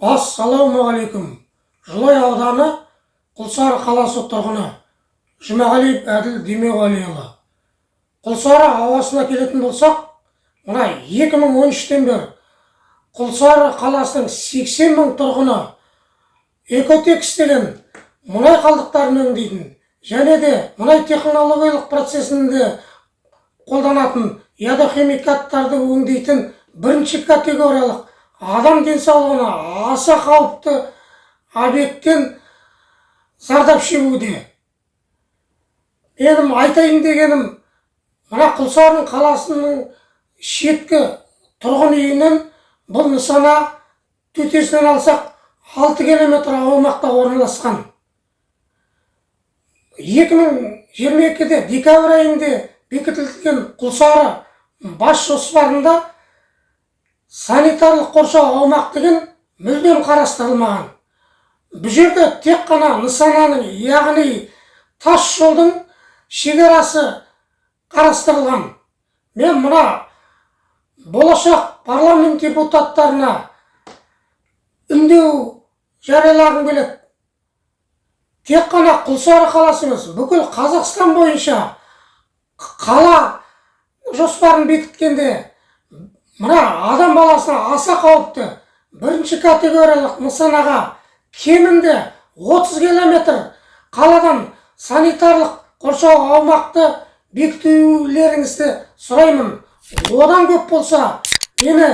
ассалаумағалейкум. Жылой ауданы құлсары қаласы тұрғыны жұмағалиев әділ демеуғалиұлы құлсары ауасына келетін болсақ мына 2013-тен бері құлсары қаласының 80 мың тұрғыны экотекс деген мұнай қалдықтарын өңдейтін және де мұнай технологиялық процесінде қолданатын ядохимикаттарды өңдейтін бірінші категориялық адам денсаулығына аса қауіпті объекттен зардап шегуде. Менің айтайын дегенім мына құлсарын қаласының шеткі тұрғын үйінен бұл нысана төтесінен алсақ 6 километр аумақта орналасқан. 2022-де декабрь айында бекітілген құлсары бас жоспарында санитарлық қоршау аумақ деген мүлдем қарастырылмаған. Бұл жерде тек қана нысананың яғни тас жолдың шекарасы қарастырылған. Мен мына болашақ парламент депутаттарына үндеу жариялағым келеді. Тек қана құлсары қаласы емес бүкіл қазақстан бойынша қала жоспарын бекіткенде мына адам баласына аса қауіпті. Бірінші категориялық нысанаға кемінде 30 километр қаладан санитарлық қоршау аумақты бекітулеріңізді сұраймын. Одан көп болса мені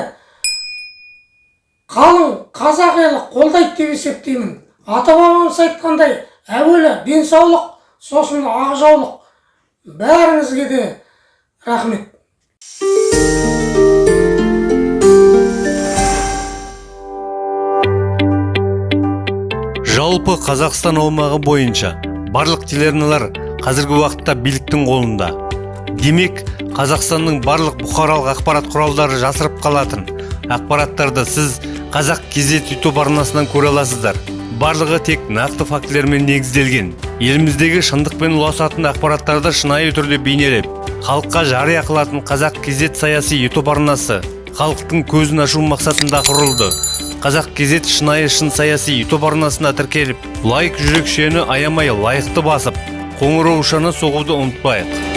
қалың қазақ елі қолдайды деп есептеймін. Ата бабамыз айтқандай әуелі денсаулық сосын ақжаулық бәріңізге де рахмет. Жалпы қазақстан аумағы бойынша барлық телеарналар қазіргі уақытта биліктің қолында. Демек қазақстанның барлық бұқаралық ақпарат құралдары жасырып қалатын ақпараттарды сіз қазақ кезет ютуб арнасынан көре аласыздар. Барлығы тек нақты фактілермен негізделген. Еліміздегі шындықпен ұласатын ақпараттарды шынайы түрде бейнелеп халыққа жария қылатын қазақ кезет саяси ютуб арнасы халықтың көзін ашу мақсатында құрылды. Қазақ кезет шынайы шын саяси ютуб арнасына тіркеліп лайк жүрекшені аямай лайықты басып қоңыраушаны соғуды ұмытпайық.